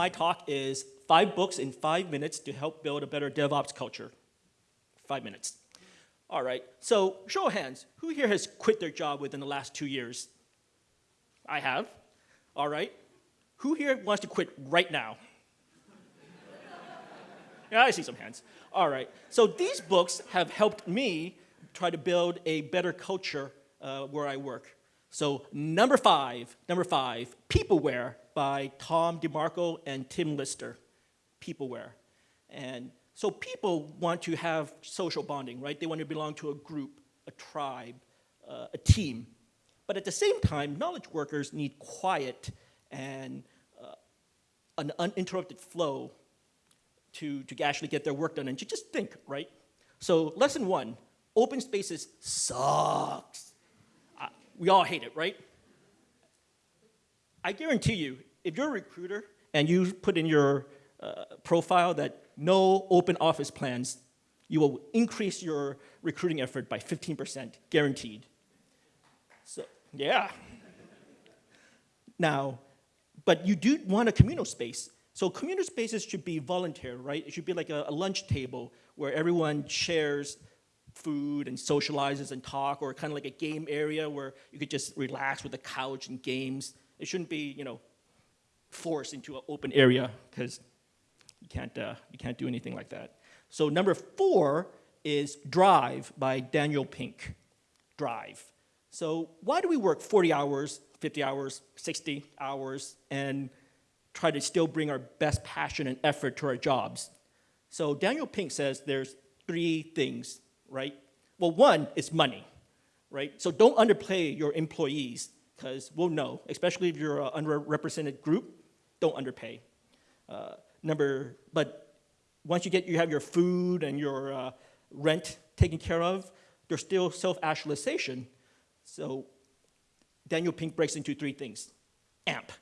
My talk is five books in five minutes to help build a better DevOps culture. Five minutes. All right, so show of hands, who here has quit their job within the last two years? I have. All right. Who here wants to quit right now? yeah, I see some hands. All right, so these books have helped me try to build a better culture uh, where I work. So number five, number five, Peopleware by Tom DeMarco and Tim Lister. Peopleware. And so people want to have social bonding, right? They want to belong to a group, a tribe, uh, a team. But at the same time, knowledge workers need quiet and uh, an uninterrupted flow to, to actually get their work done and to just think, right? So lesson one, open spaces sucks. We all hate it, right? I guarantee you, if you're a recruiter and you put in your uh, profile that no open office plans, you will increase your recruiting effort by 15%, guaranteed. So, yeah. now, but you do want a communal space. So communal spaces should be voluntary, right? It should be like a, a lunch table where everyone shares food and socializes and talk, or kind of like a game area where you could just relax with a couch and games. It shouldn't be, you know, forced into an open area because you can't, uh, you can't do anything like that. So number four is Drive by Daniel Pink. Drive. So why do we work 40 hours, 50 hours, 60 hours, and try to still bring our best passion and effort to our jobs? So Daniel Pink says there's three things, right? Well, one is money, right? So don't underplay your employees, because we'll know, especially if you're an underrepresented group, don't underpay. Uh, number, but once you get, you have your food and your uh, rent taken care of, there's still self-actualization. So Daniel Pink breaks into three things. AMP,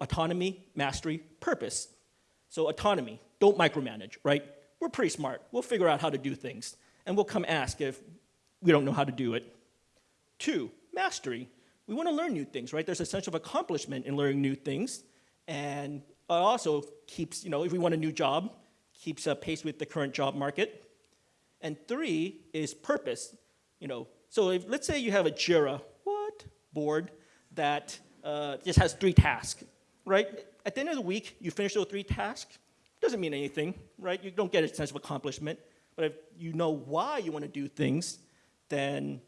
autonomy, mastery, purpose. So autonomy, don't micromanage, right? We're pretty smart. We'll figure out how to do things. And we'll come ask if we don't know how to do it. Two, mastery. We want to learn new things, right? There's a sense of accomplishment in learning new things. And also keeps, you know, if we want a new job, keeps uh, pace with the current job market. And three is purpose. You know, so if, let's say you have a JIRA, what, board that uh, just has three tasks, right? At the end of the week, you finish those three tasks, doesn't mean anything, right? You don't get a sense of accomplishment. But if you know why you want to do things, then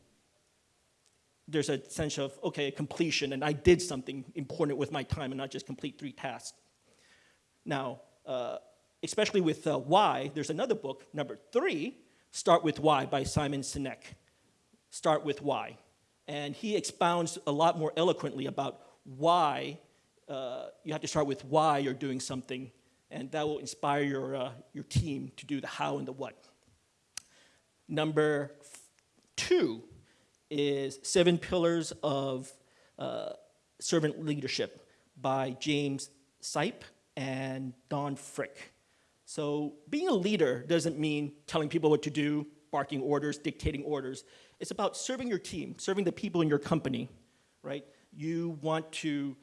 there's a sense of, okay, completion, and I did something important with my time and not just complete three tasks. Now, uh, especially with uh, why, there's another book, number three, Start with Why by Simon Sinek. Start with Why. And he expounds a lot more eloquently about why uh, you have to start with why you're doing something, and that will inspire your, uh, your team to do the how and the what. Number two is Seven Pillars of uh, Servant Leadership by James Sipe and Don Frick. So being a leader doesn't mean telling people what to do, barking orders, dictating orders. It's about serving your team, serving the people in your company, right? You want to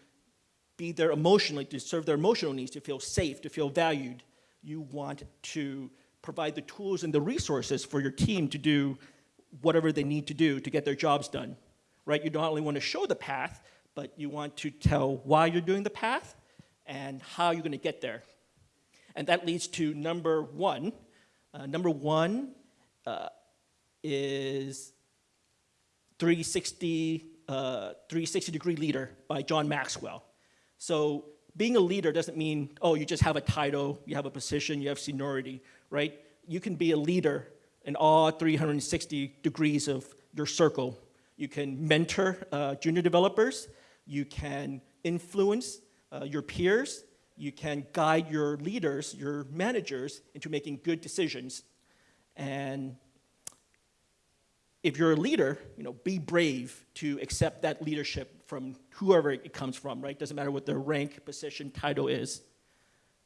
be there emotionally, to serve their emotional needs, to feel safe, to feel valued. You want to provide the tools and the resources for your team to do whatever they need to do to get their jobs done, right? You not only want to show the path, but you want to tell why you're doing the path and how you're going to get there. And that leads to number one. Uh, number one uh, is 360, uh, 360 Degree Leader by John Maxwell. So being a leader doesn't mean, oh, you just have a title, you have a position, you have seniority, right? You can be a leader in all 360 degrees of your circle. You can mentor uh, junior developers, you can influence uh, your peers, you can guide your leaders, your managers, into making good decisions. And if you're a leader, you know, be brave to accept that leadership from whoever it comes from, right? Doesn't matter what their rank, position, title is.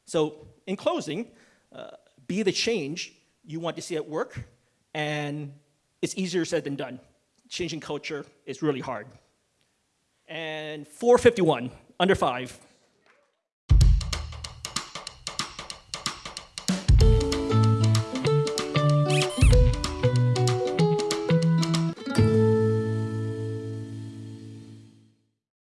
So in closing, uh, be the change you want to see at work, and it's easier said than done. Changing culture is really hard. And 451, under five.